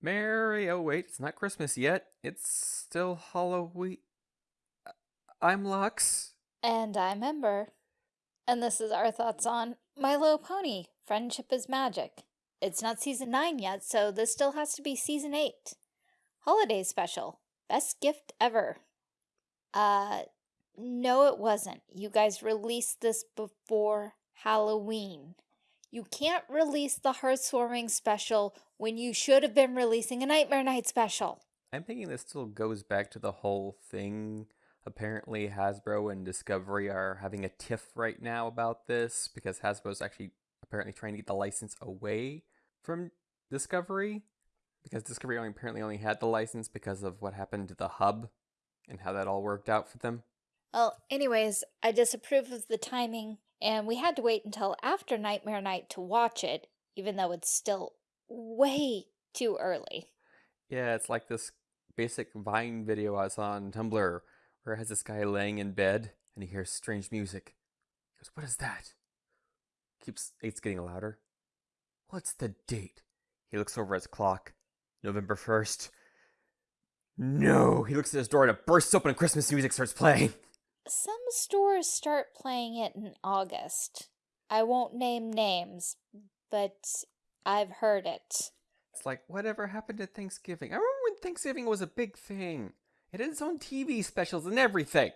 Mary, oh wait, it's not Christmas yet. It's still Halloween. I'm Lux. And I'm Ember. And this is our thoughts on My Little Pony, Friendship is Magic. It's not season 9 yet, so this still has to be season 8. Holiday special. Best gift ever. Uh, no it wasn't. You guys released this before Halloween. You can't release the Hearthwarming special when you should have been releasing a Nightmare Night special. I'm thinking this still goes back to the whole thing. Apparently, Hasbro and Discovery are having a tiff right now about this because Hasbro's actually apparently trying to get the license away from Discovery because Discovery only apparently only had the license because of what happened to the hub and how that all worked out for them. Well, anyways, I disapprove of the timing, and we had to wait until after Nightmare Night to watch it, even though it's still way too early. Yeah, it's like this basic Vine video I saw on Tumblr where it has this guy laying in bed and he hears strange music. He goes, What is that? Keeps it's getting louder. What's the date? He looks over at his clock. November 1st. No! He looks at his door and it bursts open and Christmas music starts playing. Some stores start playing it in August. I won't name names, but I've heard it. It's like, whatever happened to Thanksgiving? I remember when Thanksgiving was a big thing. It had its own TV specials and everything.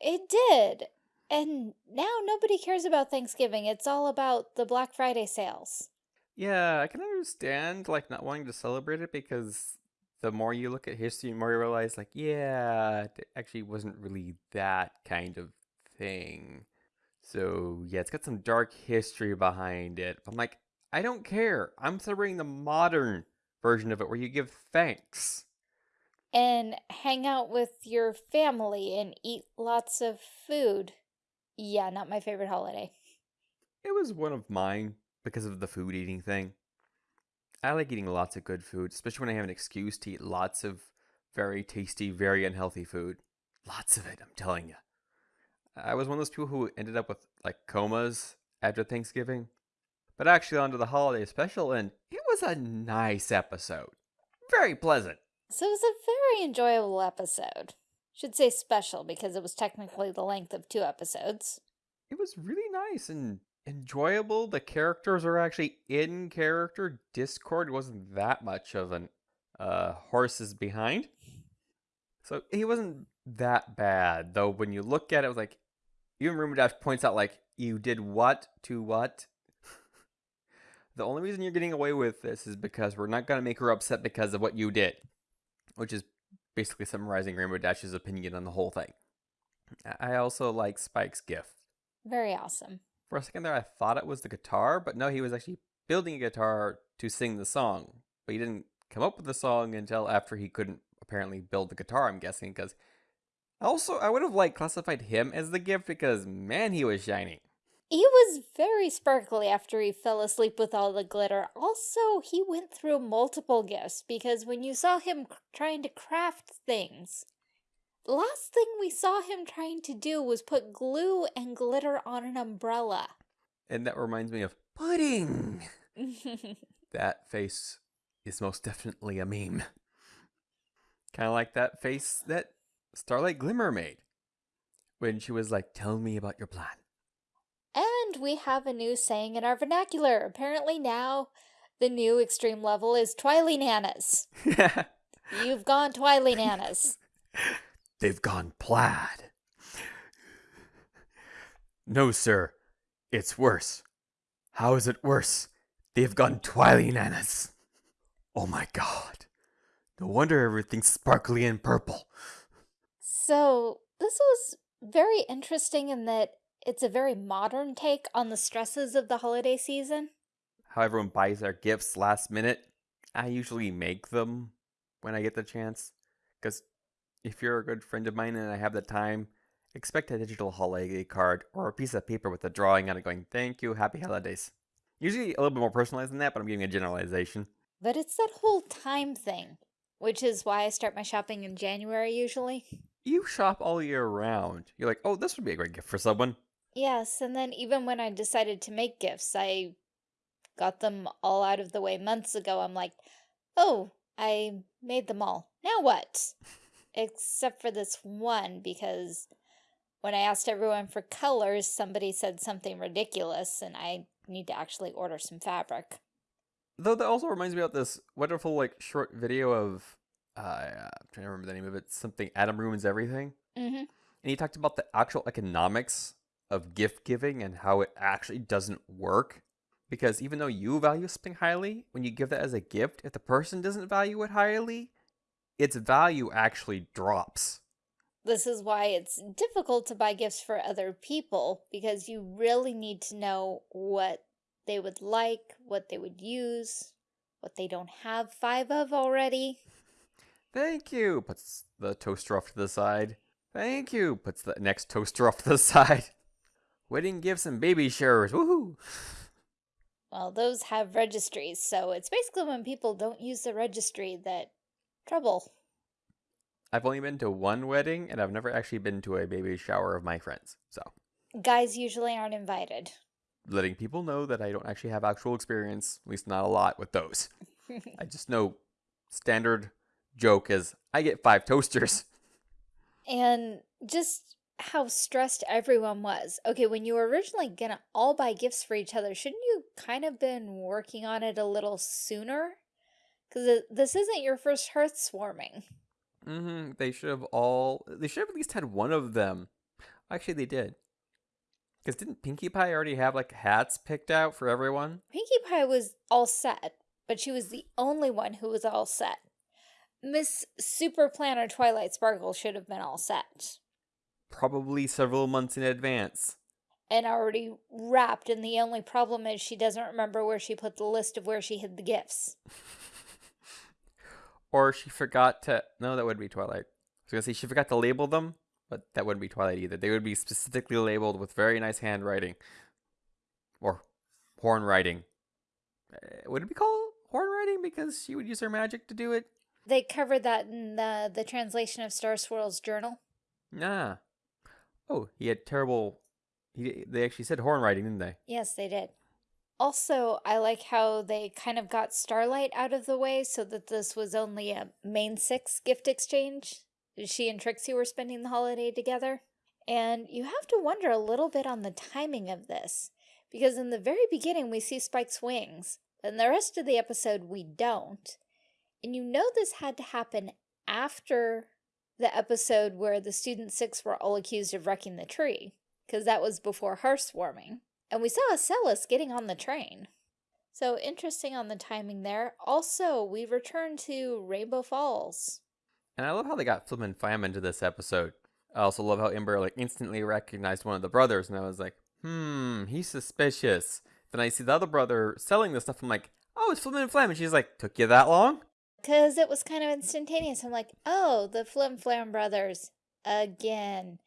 It did. And now nobody cares about Thanksgiving. It's all about the Black Friday sales. Yeah, I can understand like not wanting to celebrate it because the more you look at history, the more you realize like, yeah, it actually wasn't really that kind of thing. So yeah, it's got some dark history behind it. I'm like, I don't care. I'm celebrating the modern version of it where you give thanks. And hang out with your family and eat lots of food. Yeah, not my favorite holiday. It was one of mine because of the food eating thing. I like eating lots of good food, especially when I have an excuse to eat lots of very tasty, very unhealthy food. Lots of it, I'm telling you. I was one of those people who ended up with like comas after Thanksgiving. But actually, onto the holiday special, and it was a nice episode. Very pleasant. So it was a very enjoyable episode. Should say special because it was technically the length of two episodes. It was really nice and enjoyable. The characters are actually in character. Discord wasn't that much of an uh, horses behind. So he wasn't that bad, though. When you look at it, it was like even Rainbow Dash points out like you did what to what. the only reason you're getting away with this is because we're not gonna make her upset because of what you did, which is basically summarizing Rainbow Dash's opinion on the whole thing. I also like Spike's gift. Very awesome. For a second there, I thought it was the guitar, but no, he was actually building a guitar to sing the song. But he didn't come up with the song until after he couldn't apparently build the guitar, I'm guessing, because also I would have like classified him as the gift because man, he was shiny. He was very sparkly after he fell asleep with all the glitter. Also, he went through multiple gifts because when you saw him trying to craft things, the last thing we saw him trying to do was put glue and glitter on an umbrella. And that reminds me of pudding. that face is most definitely a meme. Kind of like that face that Starlight Glimmer made when she was like, Tell me about your plan. And we have a new saying in our vernacular. Apparently now the new extreme level is Twily Nanas. You've gone Twily Nanas. They've gone plaid. No, sir. It's worse. How is it worse? They've gone Twily Nanas. Oh my god. No wonder everything's sparkly and purple. So, this was very interesting in that it's a very modern take on the stresses of the holiday season. How everyone buys their gifts last minute. I usually make them when I get the chance. Because if you're a good friend of mine and I have the time, expect a digital holiday card or a piece of paper with a drawing on it going, thank you, happy holidays. Usually a little bit more personalized than that, but I'm giving a generalization. But it's that whole time thing, which is why I start my shopping in January usually. You shop all year round. You're like, oh, this would be a great gift for someone. Yes, and then even when I decided to make gifts, I got them all out of the way months ago. I'm like, oh, I made them all. Now what? Except for this one, because when I asked everyone for colors, somebody said something ridiculous, and I need to actually order some fabric. Though that also reminds me of this wonderful like short video of uh, I'm trying to remember the name of it. Something Adam ruins everything, Mm-hmm. and he talked about the actual economics of gift giving and how it actually doesn't work. Because even though you value something highly, when you give that as a gift, if the person doesn't value it highly, its value actually drops. This is why it's difficult to buy gifts for other people, because you really need to know what they would like, what they would use, what they don't have five of already. Thank you. Puts the toaster off to the side. Thank you. Puts the next toaster off to the side. Wedding gifts and baby showers. Woohoo! Well, those have registries, so it's basically when people don't use the registry that trouble. I've only been to one wedding, and I've never actually been to a baby shower of my friends. So, Guys usually aren't invited. letting people know that I don't actually have actual experience, at least not a lot with those. I just know standard joke is I get five toasters. and just how stressed everyone was. Okay, when you were originally gonna all buy gifts for each other, shouldn't you kind of been working on it a little sooner? Because this isn't your first Hearthwarming. hmm They should have all. They should have at least had one of them. Actually, they did. Because didn't Pinkie Pie already have like hats picked out for everyone? Pinkie Pie was all set, but she was the only one who was all set. Miss Super Planner Twilight Sparkle should have been all set Probably several months in advance. and already wrapped, and the only problem is she doesn't remember where she put the list of where she hid the gifts. or she forgot to. No, that would be Twilight. I was gonna say she forgot to label them, but that wouldn't be Twilight either. They would be specifically labeled with very nice handwriting, or horn writing. Uh, would it be called horn writing because she would use her magic to do it? They covered that in the, the translation of Star Swirl's journal. Nah. Oh, he had terrible. He they actually said horn writing, didn't they? Yes, they did. Also, I like how they kind of got Starlight out of the way so that this was only a main six gift exchange. She and Trixie were spending the holiday together. And you have to wonder a little bit on the timing of this, because in the very beginning we see Spike's wings, in the rest of the episode we don't. And you know this had to happen after the episode where the student six were all accused of wrecking the tree, because that was before Hearthwarming. And we saw Ocellus getting on the train. So interesting on the timing there. Also, we return to Rainbow Falls. And I love how they got Flim and Flam into this episode. I also love how Ember like instantly recognized one of the brothers, and I was like, hmm, he's suspicious. Then I see the other brother selling this stuff. I'm like, oh, it's Flim and Flam, and she's like, took you that long? Because it was kind of instantaneous. I'm like, oh, the Flim and Flam brothers. Again.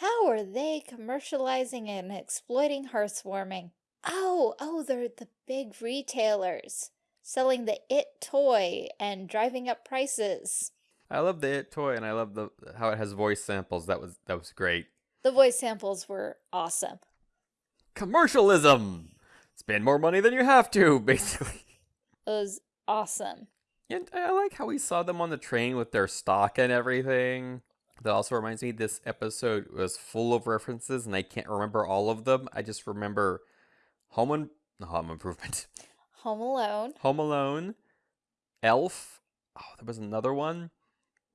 How are they commercializing and exploiting Hearthwarming? Oh, oh, they're the big retailers. Selling the It toy and driving up prices. I love the It toy, and I love the how it has voice samples. That was that was great. The voice samples were awesome. Commercialism. Spend more money than you have to, basically. It was awesome. And I like how we saw them on the train with their stock and everything. That also reminds me this episode was full of references and I can't remember all of them. I just remember Home and Home Improvement. Home Alone. Home Alone, Elf. Oh, there was another one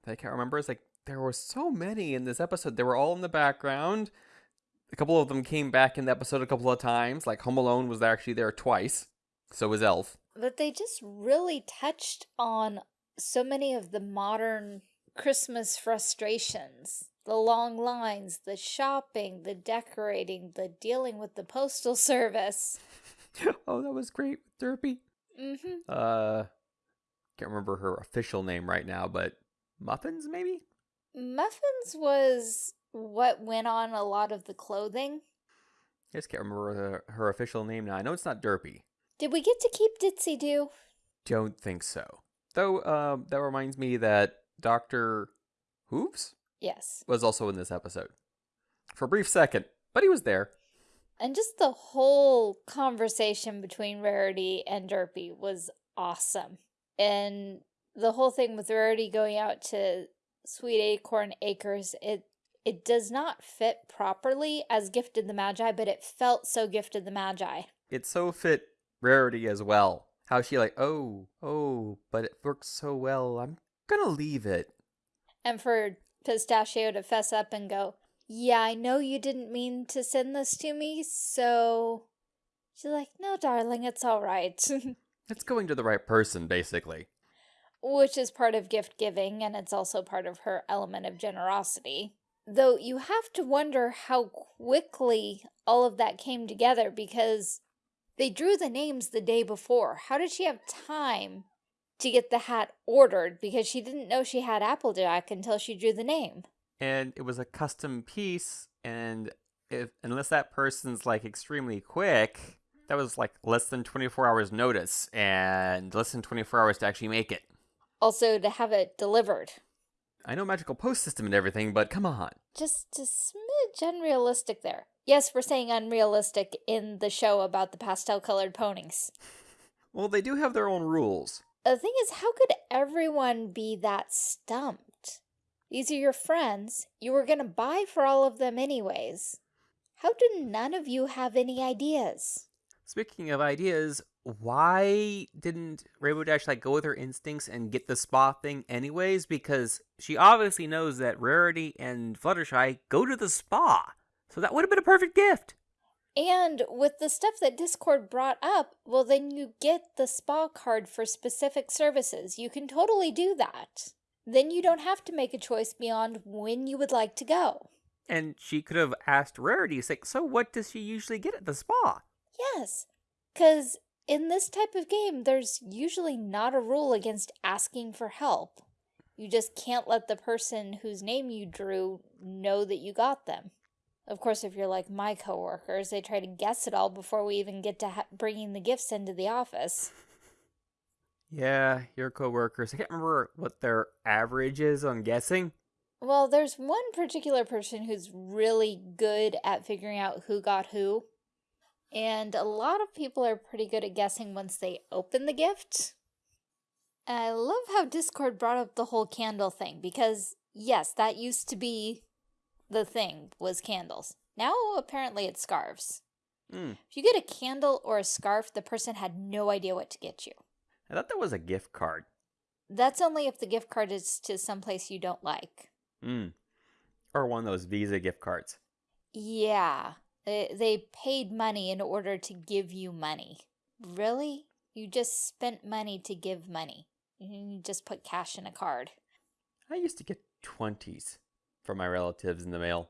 that I can't remember. It's like there were so many in this episode. They were all in the background. A couple of them came back in the episode a couple of times. Like Home Alone was actually there twice. So was Elf. But they just really touched on so many of the modern Christmas frustrations. The long lines, the shopping, the decorating, the dealing with the postal service. oh, that was great with Derpy. Mm-hmm. Uh, can't remember her official name right now, but Muffins maybe. Muffins was what went on a lot of the clothing. I just can't remember her, her official name now. I know it's not Derpy. Did we get to keep Ditzy Doo? Don't think so. Though, um, that reminds me that Doctor Hooves Yes. was also in this episode for a brief second, but he was there. And just the whole conversation between Rarity and Derpy was awesome. And the whole thing with Rarity going out to Sweet Acorn Acres, it it does not fit properly as Gift of the Magi, but it felt so Gift of the Magi. It so fit Rarity as well. How she like, oh, oh, but it works so well. I'm gonna leave it. And for Pistachio to fess up and go, yeah, I know you didn't mean to send this to me, so... She's like, no, darling, it's all right. it's going to the right person, basically. Which is part of gift giving, and it's also part of her element of generosity. Though you have to wonder how quickly all of that came together because they drew the names the day before. How did she have time to get the hat ordered because she didn't know she had Applejack until she drew the name? And it was a custom piece, and if unless that person's like extremely quick, that was like less than 24 hours notice and less than 24 hours to actually make it. Also to have it delivered. I know magical post system and everything, but come on. Just a smidge unrealistic there. Yes, we're saying unrealistic in the show about the pastel colored ponies. Well, they do have their own rules. The thing is, how could everyone be that stumped? These are your friends. You were going to buy for all of them anyways. How do none of you have any ideas? Speaking of ideas, why didn't Rainbow Dash like go with her instincts and get the spa thing anyways? Because she obviously knows that Rarity and Fluttershy go to the spa. So that would have been a perfect gift. And with the stuff that Discord brought up, well then you get the spa card for specific services. You can totally do that. Then you don't have to make a choice beyond when you would like to go. And she could have asked Rarity, like, so what does she usually get at the spa? Yes, because in this type of game, there's usually not a rule against asking for help. You just can't let the person whose name you drew know that you got them. Of course, if you're like my coworkers, they try to guess it all before we even get to bringing the gifts into the office. Yeah, your coworkers. I can't remember what their average is on guessing. Well, there's one particular person who's really good at figuring out who got who. And a lot of people are pretty good at guessing once they open the gift. I love how Discord brought up the whole candle thing because, yes, that used to be the thing, was candles. Now, apparently, it's scarves. Mm. If you get a candle or a scarf, the person had no idea what to get you. I thought that was a gift card. That's only if the gift card is to someplace you don't like. Mm. Or one of those Visa gift cards. Yeah. They, they paid money in order to give you money. Really? You just spent money to give money. You just put cash in a card. I used to get 20s from my relatives in the mail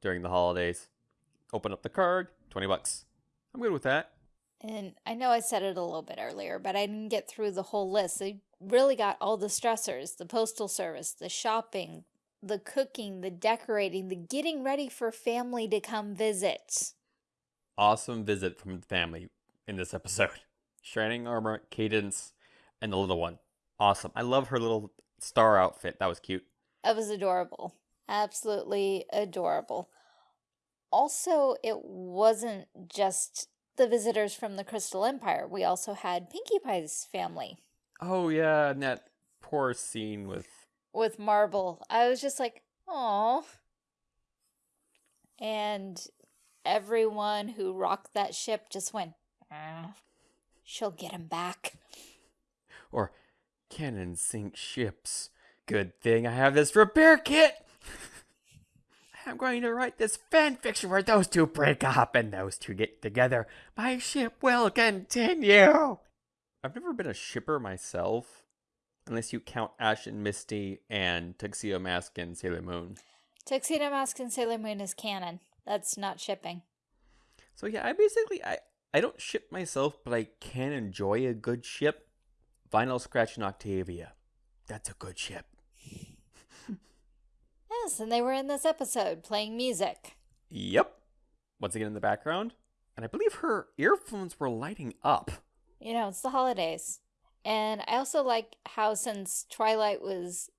during the holidays. Open up the card, 20 bucks. I'm good with that. And I know I said it a little bit earlier, but I didn't get through the whole list. They really got all the stressors, the postal service, the shopping, the cooking, the decorating, the getting ready for family to come visit. Awesome visit from the family in this episode. Shining armor, Cadance, and the little one. Awesome. I love her little star outfit. That was cute. That was adorable. Absolutely adorable. Also, it wasn't just the visitors from the Crystal Empire. We also had Pinkie Pie's family. Oh yeah, and that poor scene with with Marble. I was just like, oh. And everyone who rocked that ship just went, ah, she'll get him back. Or, canon sink ships. Good thing I have this repair kit. I'm going to write this fan fiction where those two break up and those two get together. My ship will continue. I've never been a shipper myself, Unless you count Ash and Misty and Tuxedo Mask and Sailor Moon. Tuxedo Mask and Sailor Moon is canon. That's not shipping. So yeah, I basically I I don't ship myself, but I can enjoy a good ship. Vinyl Scratch and Octavia. That's a good ship. Yes, and they were in this episode playing music. Yep. Once again in the background. And I believe her earphones were lighting up. You know, it's the holidays. And I also like how since Twilight was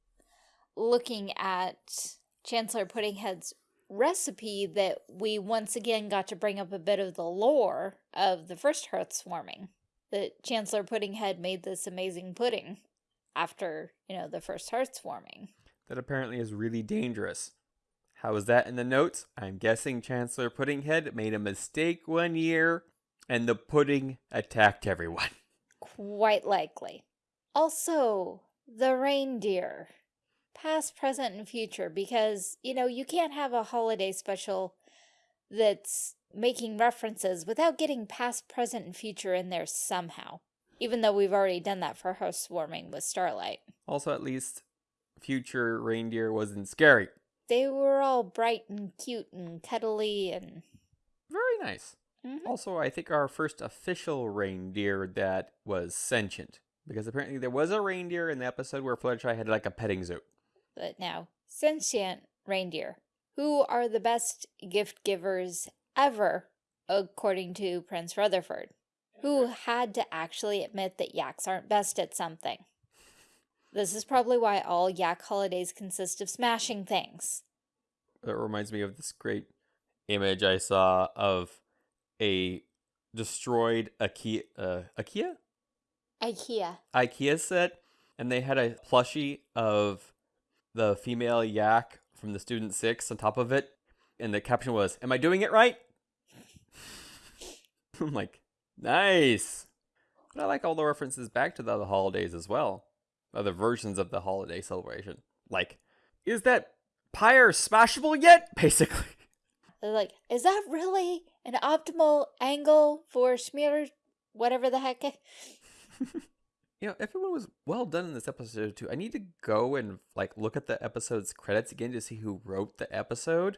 looking at Chancellor Puddinghead's recipe that we once again got to bring up a bit of the lore of the first Hearthwarming. That Chancellor Puddinghead made this amazing pudding. after, you know, the first Hearthwarming. That apparently is really dangerous. How is that in the notes? I'm guessing Chancellor Puddinghead made a mistake one year and the pudding attacked everyone. Quite likely. Also, the reindeer. Past, present, and future, because, you know, you can't have a holiday special that's making references without getting past, present, and future in there somehow. Even though we've already done that for Housewarming with Starlight. Also, at least future reindeer wasn't scary. They were all bright and cute and cuddly and... Very nice. Mhm. Also, I think our first official reindeer that was sentient. Because apparently there was a reindeer in the episode where Fluttershy had like a petting zoo. But now, sentient reindeer. Who are the best gift givers ever, according to Prince Rutherford? Who had to actually admit that yaks aren't best at something? This is probably why all yak holidays consist of smashing things. That reminds me of this great image I saw of a destroyed IKEA, uh, IKEA? IKEA. IKEA set, and they had a plushie of the female yak from the Student Six on top of it, and the caption was, "Am I doing it right?" I'm like, nice. But I like all the references back to the holidays as well, other versions of the holiday celebration. Like, is that pyre smashable yet? Basically. They're like, is that really an optimal angle for smear whatever the heck? You know, everyone was well done in this episode too. I need to go and like look at the episode's credits again to see who wrote the episode.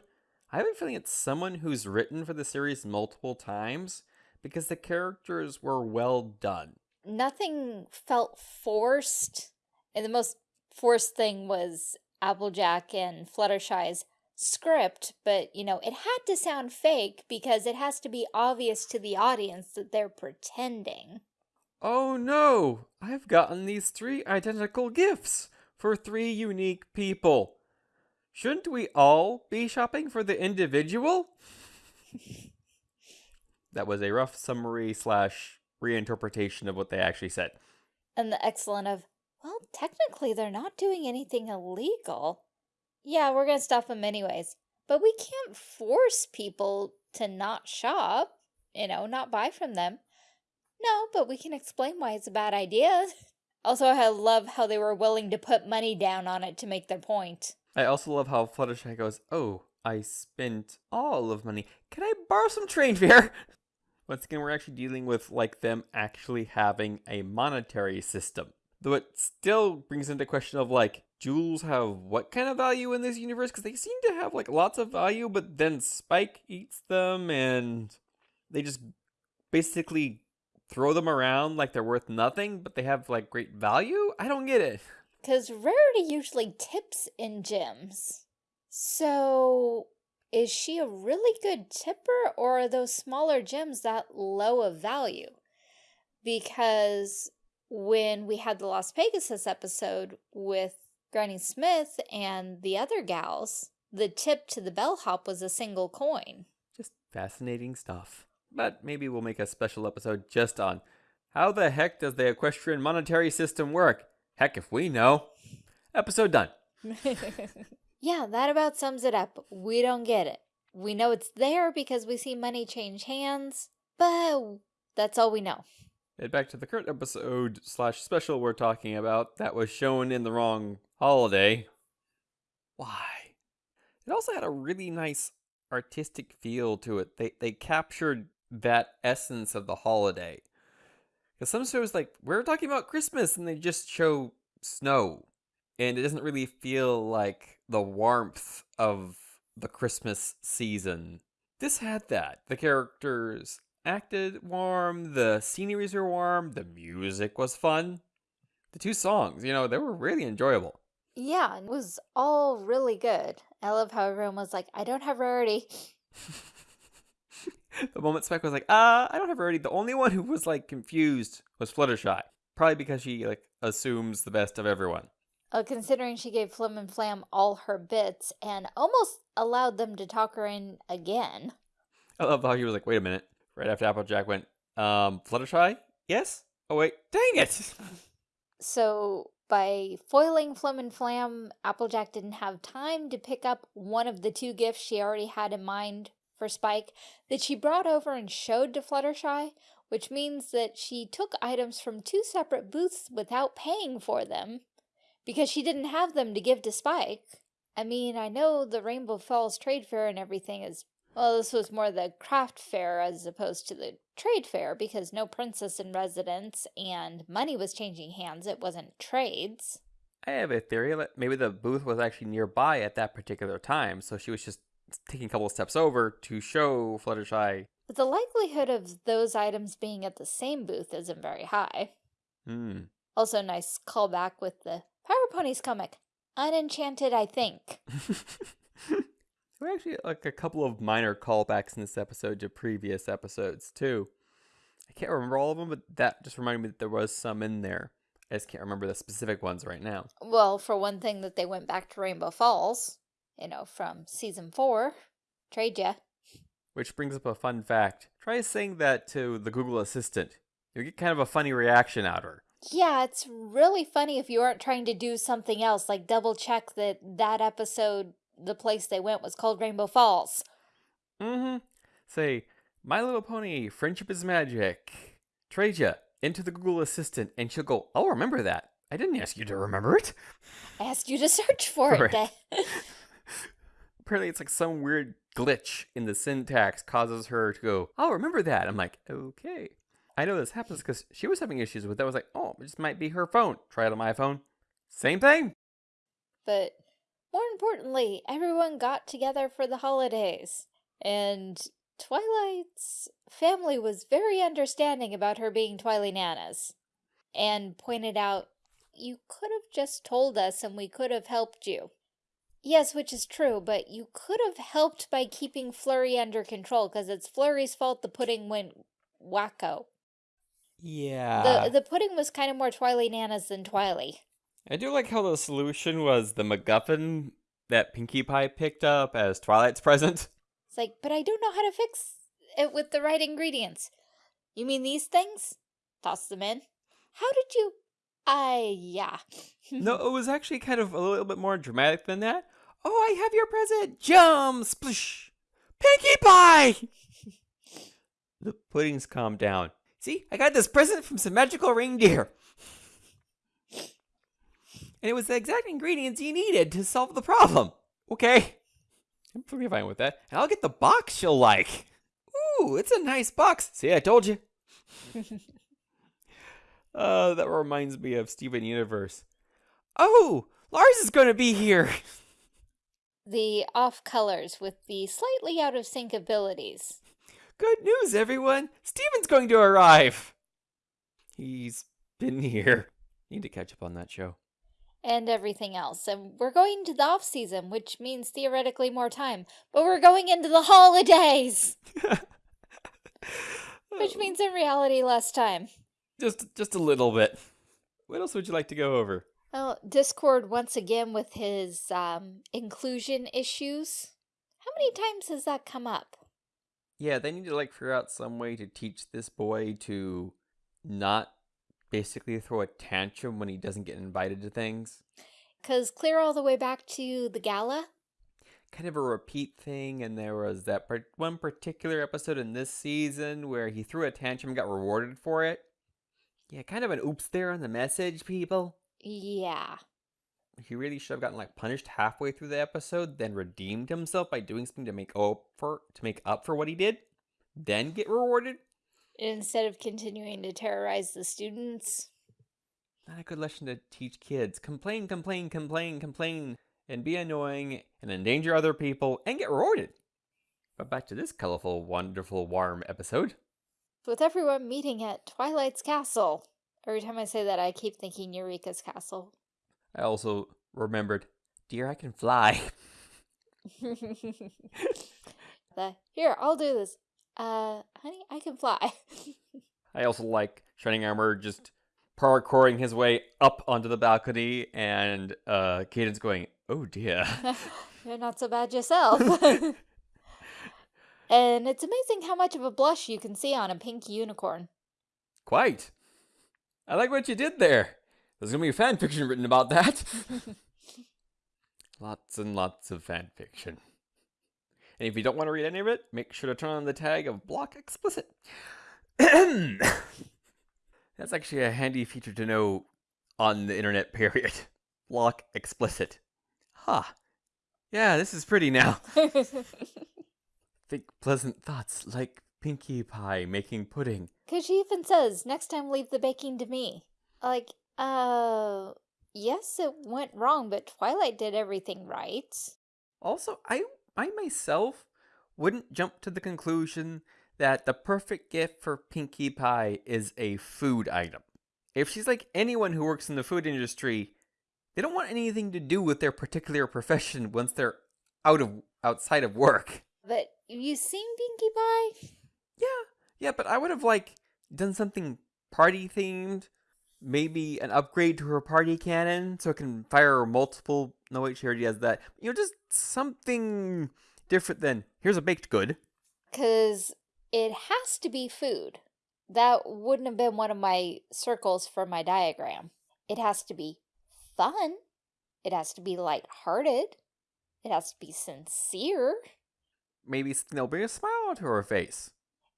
I have a feeling it's someone who's written for the series multiple times because the characters were well done. Nothing felt forced. And the most forced thing was Applejack and Fluttershy's script, but you know, it had to sound fake because it has to be obvious to the audience that they're pretending. Oh no! I've gotten these three identical gifts for three unique people. Shouldn't we all be shopping for the individual? that was a rough summary slash reinterpretation of what they actually said. And the excellent of, well, technically they're not doing anything illegal. Yeah, we're gonna stop them anyways. But we can't force people to not shop, you know, not buy from them. No, but we can explain why it's a bad idea. Also, I love how they were willing to put money down on it to make their point. I also love how Fluttershy goes, Oh, I spent all of money. Can I borrow some train fare? Once again, we're actually dealing with like them actually having a monetary system. Though it still brings into question of like, jewels have what kind of value in this universe? Because they seem to have like lots of value, but then Spike eats them and they just basically throw them around like they're worth nothing, but they have like great value? I don't get it. Because Rarity usually tips in gems. So, is she a really good tipper or are those smaller gems that low of value? Because when we had the Las Pegasus episode with Granny Smith and the other gals, the tip to the bellhop was a single coin. Just fascinating stuff. But maybe we'll make a special episode just on how the heck does the equestrian monetary system work? Heck if we know. Episode done. yeah, that about sums it up. We don't get it. We know it's there because we see money change hands, but that's all we know. Back to the current episode slash special we're talking about that was shown in the wrong holiday. Why? It also had a really nice artistic feel to it. They they captured that essence of the holiday. Because some shows like we're talking about Christmas and they just show snow. And it doesn't really feel like the warmth of the Christmas season. This had that. The characters acted warm, the sceneries were warm, the music was fun. The two songs, you know, they were really enjoyable. Yeah, it was all really good. I love how everyone was like, I don't have rarity. the moment Spike was like, uh, I don't have rarity. The only one who was like confused was Fluttershy. Probably because she like assumes the best of everyone. Uh, considering she gave Flim and Flam all her bits and almost allowed them to talk her in again. I love how he was like, wait a minute. Right after Applejack went, um, Fluttershy? Yes? Oh wait, dang it! So by foiling Flim and Flam, Applejack didn't have time to pick up one of the two gifts she already had in mind for Spike that she brought over and showed to Fluttershy, which means that she took items from two separate booths without paying for them because she didn't have them to give to Spike. I mean, I know the Rainbow Falls Trade Fair and everything is, well, this was more the craft fair as opposed to the trade fair because no princess in residence and money was changing hands. It wasn't trades. I have a theory that maybe the booth was actually nearby at that particular time, so she was just taking a couple of steps over to show Fluttershy. But the likelihood of those items being at the same booth isn't very high. Hmm. Also, nice callback with the Power Ponies comic. Unenchanted, I think. there were actually like a couple of minor callbacks in this episode to previous episodes too. I can't remember all of them, but that just reminded me that there was some in there. I just can't remember the specific ones right now. Well, for one thing, that they went back to Rainbow Falls, you know, from season four. Trade ya. Which brings up a fun fact. Try saying that to the Google Assistant. You'll get kind of a funny reaction out of her. Yeah, it's really funny if you aren't trying to do something else, like double check that that episode, the place they went was called Rainbow Falls. Mm-hmm. Say, My Little Pony, Friendship is Magic. Trade ya into the Google Assistant, and she'll go, I'll remember that. I didn't ask you to remember it. I asked you to search for it. Apparently, it's like some weird glitch in the syntax causes her to go, I'll remember that. I'm like, okay. I know this happens because she was having issues with that. I was like, oh, it just might be her phone. Try it on my phone. Same thing. but more importantly, everyone got together for the holidays. And Twilight's family was very understanding about her being Twily Nanas and pointed out, you could have just told us and we could have helped you. Yes, which is true, but you could have helped by keeping Flurry under control because it's Flurry's fault the pudding went wacko. Yeah. The the pudding was kind of more Twily Nanas than Twily. I do like how the solution was the MacGuffin that Pinkie Pie picked up as Twilight's present. It's like, but I don't know how to fix it with the right ingredients. You mean these things? Toss them in. How did you? I yeah. no, it was actually kind of a little bit more dramatic than that. Oh, I have your present. Jump, splish. Pinkie Pie! the puddings calmed down. See, I got this present from some magical reindeer. And it was the exact ingredients you needed to solve the problem. Okay. I'm pretty fine with that. And I'll get the box you'll like. Ooh, it's a nice box. See, I told you. uh, that reminds me of Steven Universe. Oh, Lars is going to be here. the off colors with the slightly out of sync abilities. Good news, everyone. Steven's going to arrive. He's been here. Need to catch up on that show. And everything else. And we're going to the off season, which means theoretically more time. But we're going into the holidays! Which means in reality less time. just just a little bit. What else would you like to go over? Well, Discord once again with his um, inclusion issues. How many times has that come up? Yeah, they need to like figure out some way to teach this boy to not basically throw a tantrum when he doesn't get invited to things. Because clear all the way back to the gala, Kind of a repeat thing, and there was that part, one particular episode in this season where he threw a tantrum and got rewarded for it. Yeah, kind of an oops there on the message, people. yeah. He really should have gotten like punished halfway through the episode, then redeemed himself by doing something to make up for to make up for what he did, then get rewarded. Instead of continuing to terrorize the students. Not a good lesson to teach kids. Complain, complain, complain, complain, and be annoying and endanger other people and get rewarded. But back to this colorful, wonderful, warm episode. With everyone meeting at Twilight's Castle. Every time I say that, I keep thinking Eureka's Castle. I also remembered, dear, I can fly. the, here, I'll do this. Uh, honey, I can fly. I also like Shining Armor just parkouring his way up onto the balcony, and uh, Caden's going, "Oh dear." You're not so bad yourself. and it's amazing how much of a blush you can see on a pink unicorn. Quite. I like what you did there. There's gonna be a fan fiction written about that. lots and lots of fan fiction. And if you don't want to read any of it, make sure to turn on the tag of block explicit. That's actually a handy feature to know on the internet, period. Block explicit. Huh. Yeah, this is pretty now. Think pleasant thoughts like Pinkie Pie making pudding. Because she even says, next time leave the baking to me. Like, uh, yes, it went wrong, but Twilight did everything right. Also, I I myself wouldn't jump to the conclusion that the perfect gift for Pinkie Pie is a food item. If she's like anyone who works in the food industry, they don't want anything to do with their particular profession once they're out of outside of work. But you seen Pinkie Pie? Yeah, yeah, but I would have like done something party themed, maybe an upgrade to her party cannon so it can fire multiple. No wait, she already has that. You know, just something different than here's a baked good. Because it has to be food. That wouldn't have been one of my circles for my diagram. It has to be fun. It has to be lighthearted. It has to be sincere. Maybe they'll bring a smile to her face.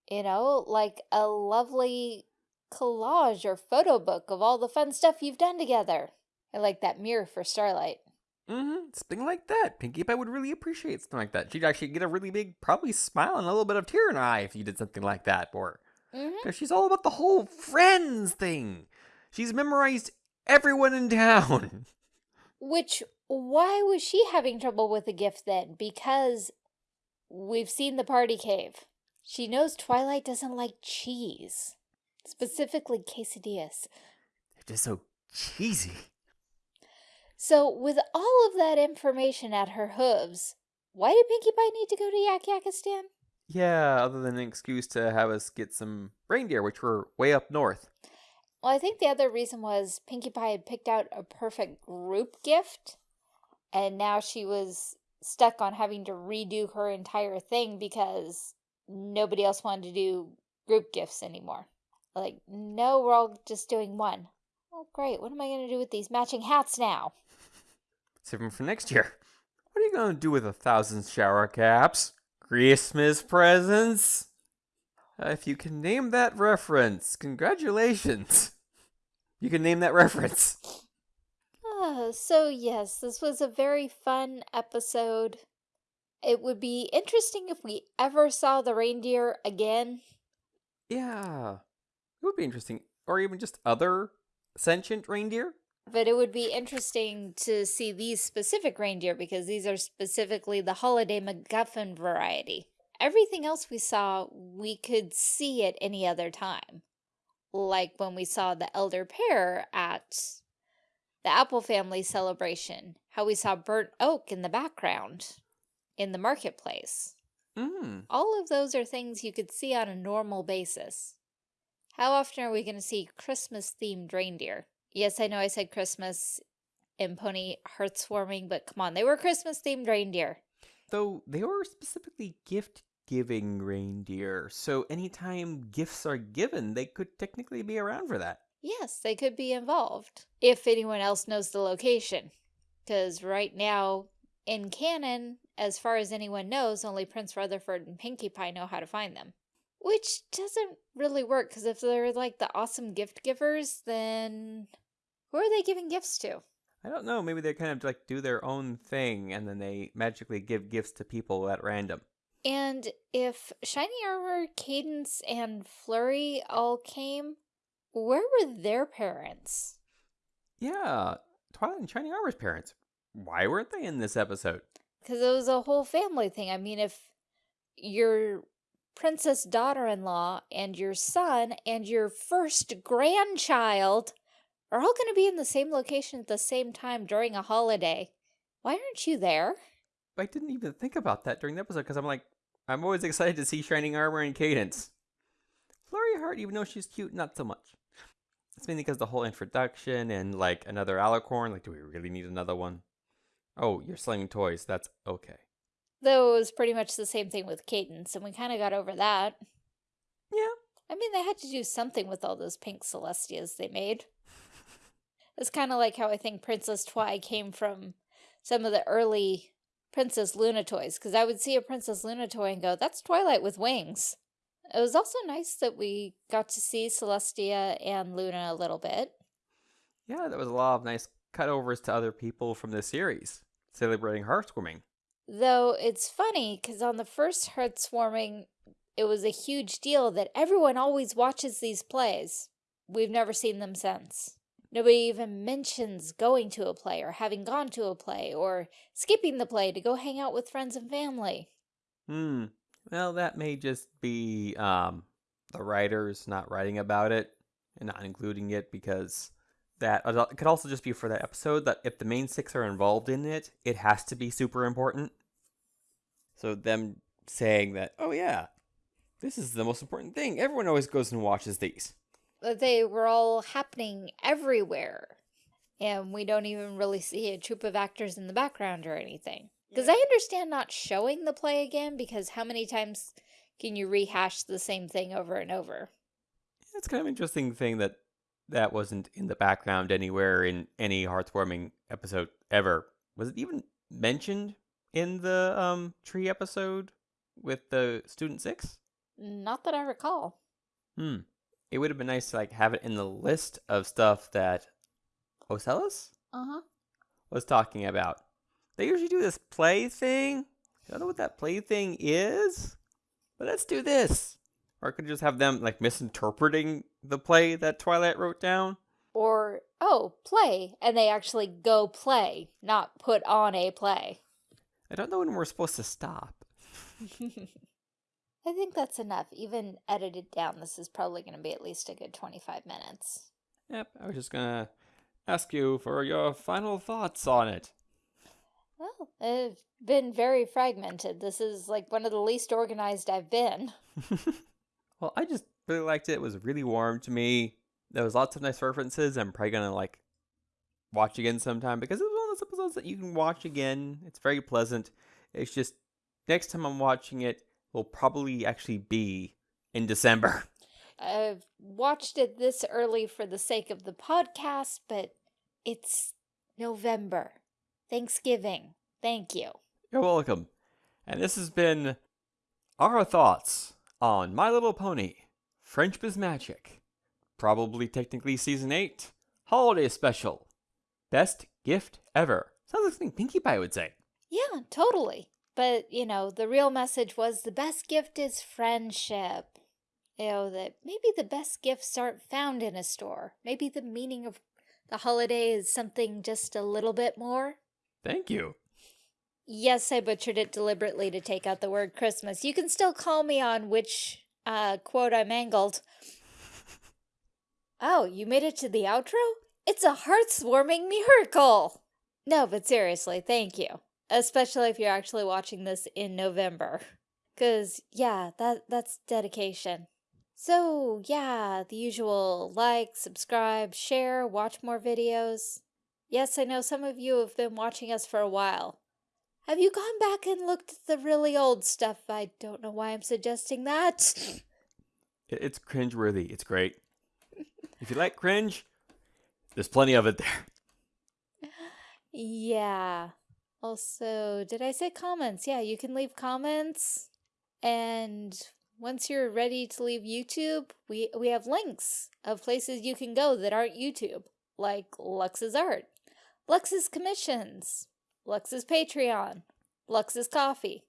You know, like a lovely collage or photo book of all the fun stuff you've done together. I like that mirror for Starlight. Mm-hmm. Something like that. Pinkie Pie would really appreciate something like that. She'd actually get a really big, probably smile and a little bit of tear in her eye if you did something like that for her. Mm-hmm. Because she's all about the whole friends thing. She's memorized everyone in town. Which, why was she having trouble with the gift then? Because we've seen the party cave. She knows Twilight doesn't like cheese. Specifically quesadillas. They're just so cheesy. So, with all of that information at her hooves, why did Pinkie Pie need to go to Yakyakistan? Yeah, other than an excuse to have us get some reindeer, which were way up north. Well, I think the other reason was Pinkie Pie had picked out a perfect group gift, and now she was stuck on having to redo her entire thing because nobody else wanted to do group gifts anymore. Like, no, we're all just doing one. Oh, great. What am I going to do with these matching hats now? Save them for next year. What are you going to do with a thousand shower caps? Christmas presents? Uh, if you can name that reference, congratulations. You can name that reference. Uh, so, yes, this was a very fun episode. It would be interesting if we ever saw the reindeer again. Yeah. It would be interesting. Or even just other sentient reindeer. But it would be interesting to see these specific reindeer because these are specifically the holiday MacGuffin variety. Everything else we saw, we could see at any other time. Like when we saw the elder pair at the Apple family celebration, how we saw burnt oak in the background in the marketplace. Mm. All of those are things you could see on a normal basis. How often are we going to see Christmas themed reindeer? Yes, I know I said Christmas and pony Hearthwarming, but come on, they were Christmas themed reindeer. Though they were specifically gift giving reindeer, so anytime gifts are given, they could technically be around for that. Yes, they could be involved if anyone else knows the location. Because right now, in canon, as far as anyone knows, only Prince Rutherford and Pinkie Pie know how to find them. Which doesn't really work, because if they're like the awesome gift givers, then who are they giving gifts to? I don't know, maybe they kind of like do their own thing and then they magically give gifts to people at random. And if Shiny Armor, Cadance, and Flurry all came, where were their parents? Yeah, Twilight and Shiny Armor's parents. Why weren't they in this episode? Because it was a whole family thing. I mean, if your princess daughter-in-law and your son and your first grandchild are all going to be in the same location at the same time during a holiday, why aren't you there? I didn't even think about that during the episode because I'm like, I'm always excited to see Shining Armor and Cadance. Flurry Heart, even though she's cute, not so much. It's mainly because the whole introduction and like another alicorn. Like, do we really need another one? Oh, you're slinging toys. That's okay. Though it was pretty much the same thing with Cadance, and we kind of got over that. Yeah. I mean, they had to do something with all those pink Celestias they made. It's kind of like how I think Princess Twi came from some of the early Princess Luna toys, because I would see a Princess Luna toy and go, that's Twilight with wings. It was also nice that we got to see Celestia and Luna a little bit. Yeah, there was a lot of nice cutovers to other people from the series celebrating heartwarming. Though it's funny because on the first Hearthwarming, it was a huge deal that everyone always watches these plays. We've never seen them since. Nobody even mentions going to a play or having gone to a play or skipping the play to go hang out with friends and family. Hmm. Well, that may just be um, the writers not writing about it and not including it because that it could also just be for that episode that if the main six are involved in it, it has to be super important. So them saying that, oh yeah, this is the most important thing. Everyone always goes and watches these. They were all happening everywhere. And we don't even really see a troupe of actors in the background or anything. Because I understand not showing the play again, because how many times can you rehash the same thing over and over? It's kind of interesting thing that that wasn't in the background anywhere in any Hearthwarming episode ever. Was it even mentioned in the um tree episode with the student six? Not that I recall. Hmm. It would have been nice to like have it in the list of stuff that Ocellus uh-huh. was talking about. They usually do this play thing. I don't know what that play thing is, but let's do this. Or I could just have them like misinterpreting the play that Twilight wrote down. Or, oh, play, and they actually go play, not put on a play. I don't know when we're supposed to stop. I think that's enough. Even edited down, this is probably going to be at least a good 25 minutes. Yep, I was just going to ask you for your final thoughts on it. Well, it's been very fragmented. This is like one of the least organized I've been. well, I just really liked it. It was really warm to me. There was lots of nice references. I'm probably gonna like watch again sometime because of those episodes that you can watch again. It's very pleasant. It's just next time I'm watching it will probably actually be in December. I've watched it this early for the sake of the podcast, but it's November. Thanksgiving. Thank you. You're welcome. And this has been our thoughts on My Little Pony Friendship is Magic. Probably technically season 8. Holiday special. Best gift ever. Sounds like something Pinkie Pie would say. Yeah, totally. But, you know, the real message was the best gift is friendship. You know, that maybe the best gifts aren't found in a store. Maybe the meaning of the holiday is something just a little bit more. Thank you. Yes, I butchered it deliberately to take out the word Christmas. You can still call me on which uh, quote I mangled. Oh, you made it to the outro? It's a heartwarming miracle! No, but seriously, thank you. Especially if you're actually watching this in November. Because, yeah, that that's dedication. So, yeah, the usual like, subscribe, share, watch more videos. Yes, I know some of you have been watching us for a while. Have you gone back and looked at the really old stuff? I don't know why I'm suggesting that. It's cringeworthy. It's great. if you like cringe, there's plenty of it there. Yeah. Also, did I say comments? Yeah, you can leave comments. And once you're ready to leave YouTube, we, we have links of places you can go that aren't YouTube, like Lux's Art, Lux's Commissions, Lux's Patreon, Lux's Ko-fi,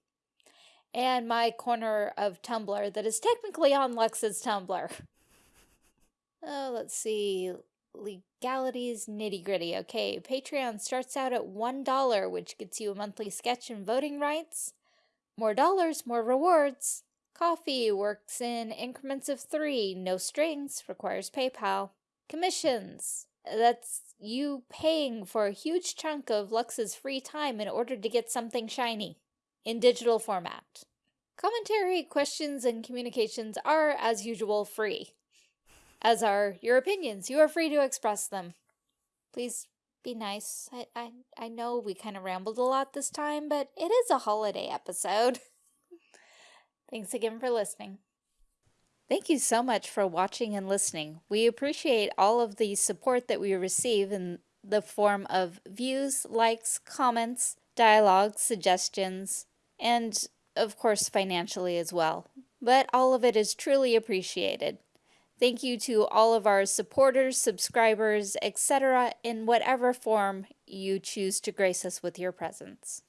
and my corner of Tumblr that is technically on Lux's Tumblr. Oh, let's see. Legalities nitty gritty. Okay, Patreon starts out at $1, which gets you a monthly sketch and voting rights. More dollars, more rewards. Ko-fi works in increments of three, no strings, requires PayPal. Commissions. That's you paying for a huge chunk of Lux's free time in order to get something shiny in digital format. Commentary, questions, and communications are, as usual, free. As are your opinions. You are free to express them. Please be nice. I, I, I know we kind of rambled a lot this time, but it is a holiday episode. Thanks again for listening. Thank you so much for watching and listening. We appreciate all of the support that we receive in the form of views, likes, comments, dialogue, suggestions, and of course financially as well. But all of it is truly appreciated. Thank you to all of our supporters, subscribers, etc., in whatever form you choose to grace us with your presence.